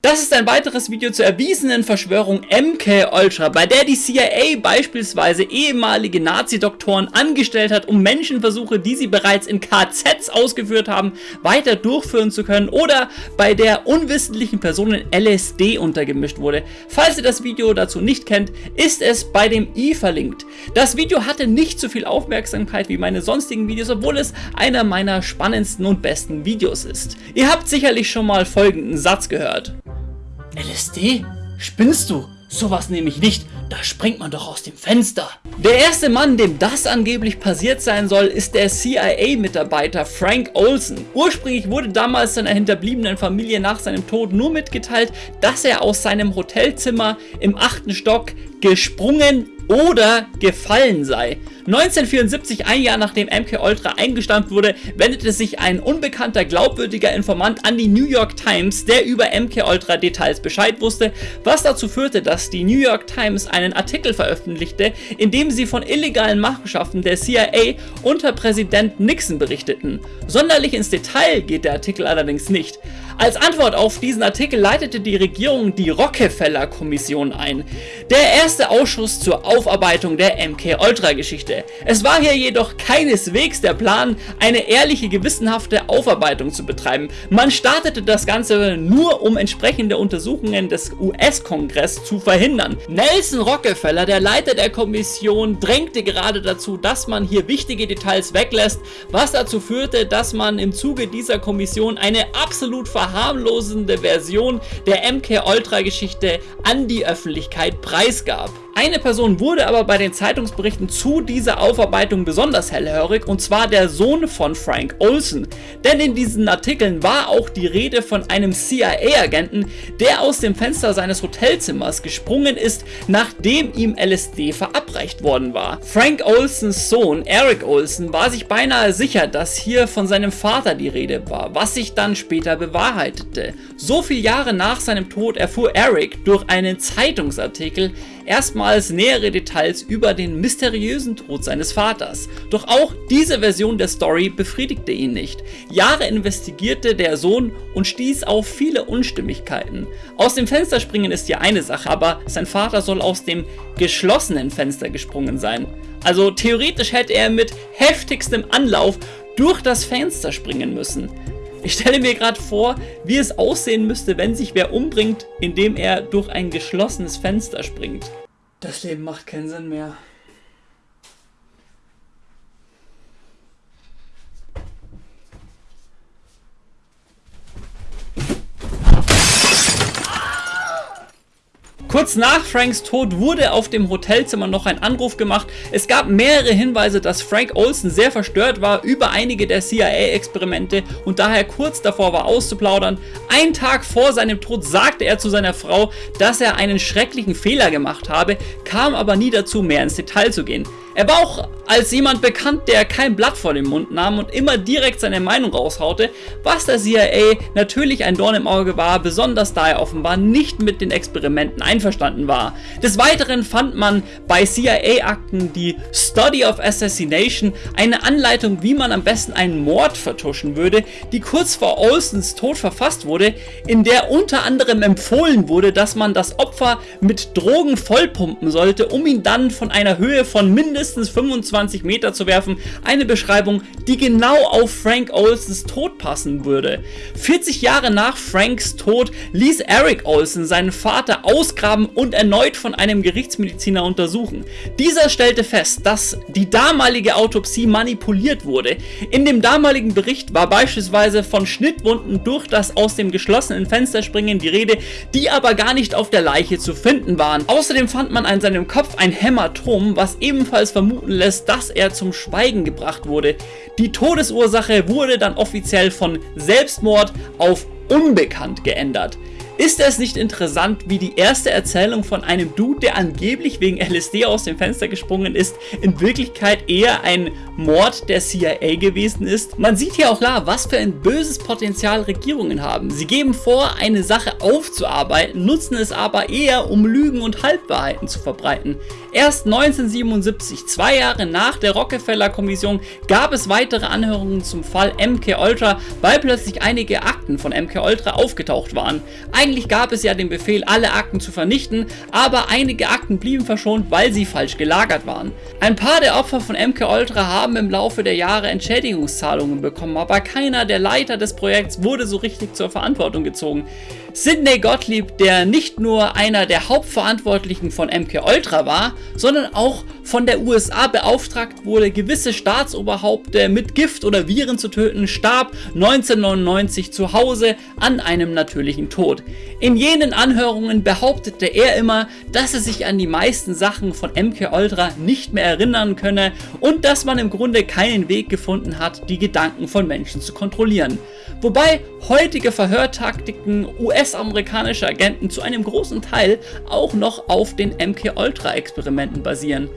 Das ist ein weiteres Video zur erwiesenen Verschwörung MK Ultra, bei der die CIA beispielsweise ehemalige Nazi-Doktoren angestellt hat, um Menschenversuche, die sie bereits in KZs ausgeführt haben, weiter durchführen zu können oder bei der unwissentlichen Personen LSD untergemischt wurde. Falls ihr das Video dazu nicht kennt, ist es bei dem i verlinkt. Das Video hatte nicht so viel Aufmerksamkeit wie meine sonstigen Videos, obwohl es einer meiner spannendsten und besten Videos ist. Ihr habt sicherlich schon mal folgenden Satz gehört. LSD? Spinnst du? Sowas nehme ich nicht, da springt man doch aus dem Fenster. Der erste Mann, dem das angeblich passiert sein soll, ist der CIA-Mitarbeiter Frank Olson. Ursprünglich wurde damals seiner hinterbliebenen Familie nach seinem Tod nur mitgeteilt, dass er aus seinem Hotelzimmer im achten Stock gesprungen oder gefallen sei. 1974, ein Jahr nachdem MK Ultra eingestampft wurde, wendete sich ein unbekannter glaubwürdiger Informant an die New York Times, der über MK Ultra Details Bescheid wusste, was dazu führte, dass die New York Times einen Artikel veröffentlichte, in dem sie von illegalen Machenschaften der CIA unter Präsident Nixon berichteten. Sonderlich ins Detail geht der Artikel allerdings nicht. Als Antwort auf diesen Artikel leitete die Regierung die Rockefeller-Kommission ein, der erste Ausschuss zur Aufarbeitung der MK-Ultra-Geschichte. Es war hier jedoch keineswegs der Plan, eine ehrliche, gewissenhafte Aufarbeitung zu betreiben. Man startete das Ganze nur, um entsprechende Untersuchungen des US-Kongress zu verhindern. Nelson Rockefeller, der Leiter der Kommission, drängte gerade dazu, dass man hier wichtige Details weglässt, was dazu führte, dass man im Zuge dieser Kommission eine absolut verhandelte verharmlosende Version der MK-Ultra-Geschichte an die Öffentlichkeit preisgab. Eine Person wurde aber bei den Zeitungsberichten zu dieser Aufarbeitung besonders hellhörig und zwar der Sohn von Frank Olson. Denn in diesen Artikeln war auch die Rede von einem CIA-Agenten, der aus dem Fenster seines Hotelzimmers gesprungen ist, nachdem ihm LSD verabreicht worden war. Frank Olsons Sohn Eric Olson war sich beinahe sicher, dass hier von seinem Vater die Rede war, was sich dann später bewahrheitete. So viele Jahre nach seinem Tod erfuhr Eric durch einen Zeitungsartikel, erstmals nähere Details über den mysteriösen Tod seines Vaters. Doch auch diese Version der Story befriedigte ihn nicht. Jahre investigierte der Sohn und stieß auf viele Unstimmigkeiten. Aus dem Fenster springen ist ja eine Sache, aber sein Vater soll aus dem geschlossenen Fenster gesprungen sein. Also theoretisch hätte er mit heftigstem Anlauf durch das Fenster springen müssen. Ich stelle mir gerade vor, wie es aussehen müsste, wenn sich wer umbringt, indem er durch ein geschlossenes Fenster springt. Das Leben macht keinen Sinn mehr. Kurz nach Franks Tod wurde auf dem Hotelzimmer noch ein Anruf gemacht. Es gab mehrere Hinweise, dass Frank Olson sehr verstört war über einige der CIA-Experimente und daher kurz davor war auszuplaudern. Ein Tag vor seinem Tod sagte er zu seiner Frau, dass er einen schrecklichen Fehler gemacht habe, kam aber nie dazu mehr ins Detail zu gehen. Er war auch als jemand bekannt, der kein Blatt vor den Mund nahm und immer direkt seine Meinung raushaute, was der CIA natürlich ein Dorn im Auge war, besonders da er offenbar nicht mit den Experimenten einverstanden war. Des Weiteren fand man bei CIA-Akten die Study of Assassination, eine Anleitung, wie man am besten einen Mord vertuschen würde, die kurz vor Olsons Tod verfasst wurde, in der unter anderem empfohlen wurde, dass man das Opfer mit Drogen vollpumpen sollte, um ihn dann von einer Höhe von mindestens mindestens 25 Meter zu werfen, eine Beschreibung, die genau auf Frank Olsons Tod passen würde. 40 Jahre nach Franks Tod ließ Eric Olson seinen Vater ausgraben und erneut von einem Gerichtsmediziner untersuchen. Dieser stellte fest, dass die damalige Autopsie manipuliert wurde. In dem damaligen Bericht war beispielsweise von Schnittwunden durch das aus dem geschlossenen Fenster springen die Rede, die aber gar nicht auf der Leiche zu finden waren. Außerdem fand man an seinem Kopf ein Hämatom, was ebenfalls vermuten lässt, dass er zum Schweigen gebracht wurde. Die Todesursache wurde dann offiziell von Selbstmord auf unbekannt geändert. Ist es nicht interessant, wie die erste Erzählung von einem Dude, der angeblich wegen LSD aus dem Fenster gesprungen ist, in Wirklichkeit eher ein Mord der CIA gewesen ist? Man sieht hier auch klar, was für ein böses Potenzial Regierungen haben. Sie geben vor, eine Sache aufzuarbeiten, nutzen es aber eher, um Lügen und Halbwahrheiten zu verbreiten. Erst 1977, zwei Jahre nach der Rockefeller-Kommission, gab es weitere Anhörungen zum Fall MK Ultra, weil plötzlich einige Akten von MK Ultra aufgetaucht waren. Eigentlich gab es ja den Befehl, alle Akten zu vernichten, aber einige Akten blieben verschont, weil sie falsch gelagert waren. Ein paar der Opfer von MK Ultra haben im Laufe der Jahre Entschädigungszahlungen bekommen, aber keiner der Leiter des Projekts wurde so richtig zur Verantwortung gezogen. Sidney Gottlieb, der nicht nur einer der Hauptverantwortlichen von MK Ultra war, sondern auch von der USA beauftragt wurde, gewisse Staatsoberhaupte mit Gift oder Viren zu töten, starb 1999 zu Hause an einem natürlichen Tod. In jenen Anhörungen behauptete er immer, dass er sich an die meisten Sachen von MK Ultra nicht mehr erinnern könne und dass man im Grunde keinen Weg gefunden hat, die Gedanken von Menschen zu kontrollieren. Wobei heutige Verhörtaktiken US-amerikanischer Agenten zu einem großen Teil auch noch auf den MK-Ultra-Experimenten basieren.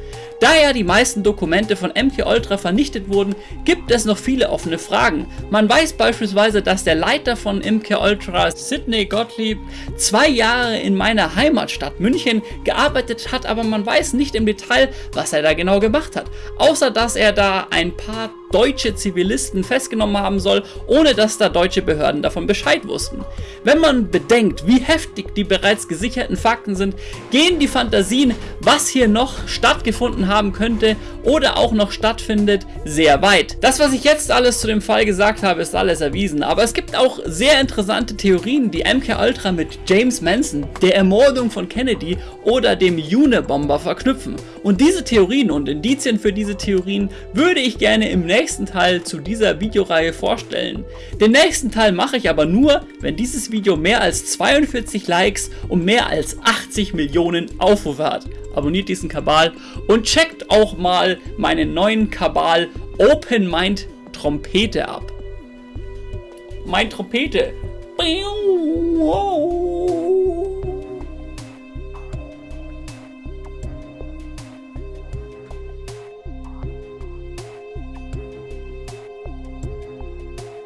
Da ja die meisten Dokumente von MK-Ultra vernichtet wurden, gibt es noch viele offene Fragen. Man weiß beispielsweise, dass der Leiter von MK-Ultra, Sidney Gottlieb, zwei Jahre in meiner Heimatstadt München gearbeitet hat, aber man weiß nicht im Detail, was er da genau gemacht hat. Außer dass er da ein paar deutsche Zivilisten festgenommen haben soll, ohne dass da deutsche Behörden davon Bescheid wussten. Wenn man bedenkt, wie heftig die bereits gesicherten Fakten sind, gehen die Fantasien, was hier noch stattgefunden haben könnte oder auch noch stattfindet, sehr weit. Das, was ich jetzt alles zu dem Fall gesagt habe, ist alles erwiesen, aber es gibt auch sehr interessante Theorien, die MK Ultra mit James Manson, der Ermordung von Kennedy oder dem Unabomber verknüpfen. Und diese Theorien und Indizien für diese Theorien würde ich gerne im nächsten Teil zu dieser Videoreihe vorstellen. Den nächsten Teil mache ich aber nur, wenn dieses Video mehr als 42 Likes und mehr als 80 Millionen Aufrufe hat. Abonniert diesen Kabal und checkt auch mal meinen neuen Kabal Open Mind Trompete ab. Mein Trompete. Wow.